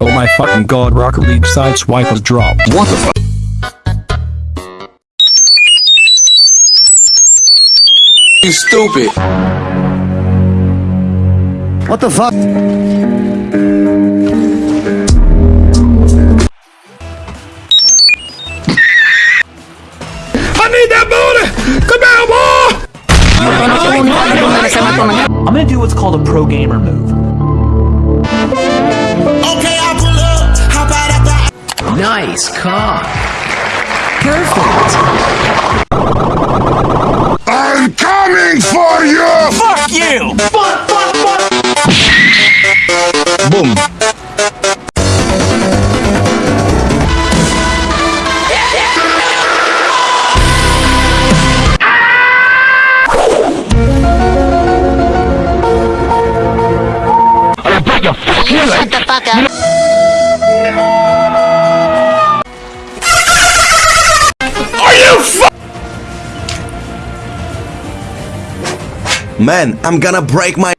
Oh my fucking god, Rocket League sideswipe has dropped. What the fuck? You stupid. What the fuck? I need that booty! Come here, boy! I'm gonna do what's called a pro gamer move. Nice cock. Perfect. I'm coming for you! Fuck you! Fuck, fuck, fuck! Boom. Shut the fuck up. Man, I'm gonna break my...